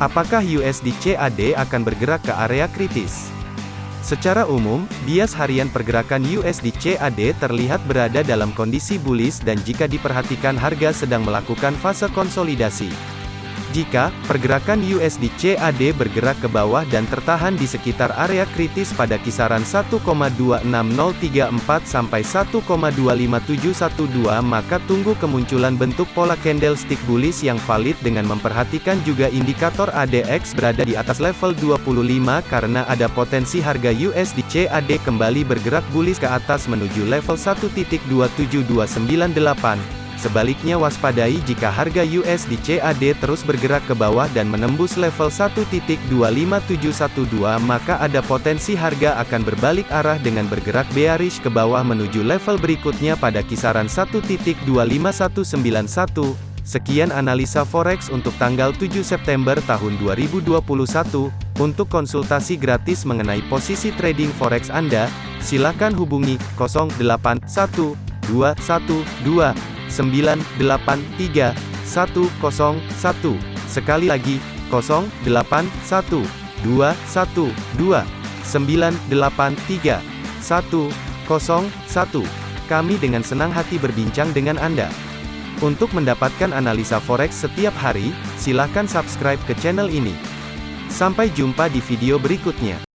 Apakah USD CAD akan bergerak ke area kritis? Secara umum, bias harian pergerakan USD CAD terlihat berada dalam kondisi bullish dan jika diperhatikan harga sedang melakukan fase konsolidasi. Jika pergerakan USD CAD bergerak ke bawah dan tertahan di sekitar area kritis pada kisaran 1,26034 sampai 1,25712 maka tunggu kemunculan bentuk pola candlestick bullish yang valid dengan memperhatikan juga indikator ADX berada di atas level 25 karena ada potensi harga USD CAD kembali bergerak bullish ke atas menuju level 1.27298. Sebaliknya waspadai jika harga USD CAD terus bergerak ke bawah dan menembus level 1.25712 maka ada potensi harga akan berbalik arah dengan bergerak bearish ke bawah menuju level berikutnya pada kisaran 1.25191. Sekian analisa forex untuk tanggal 7 September tahun 2021. Untuk konsultasi gratis mengenai posisi trading forex Anda, silakan hubungi 081212 983 101. Sekali lagi, 081 212 983 101. Kami dengan senang hati berbincang dengan Anda. Untuk mendapatkan analisa forex setiap hari, silakan subscribe ke channel ini. Sampai jumpa di video berikutnya.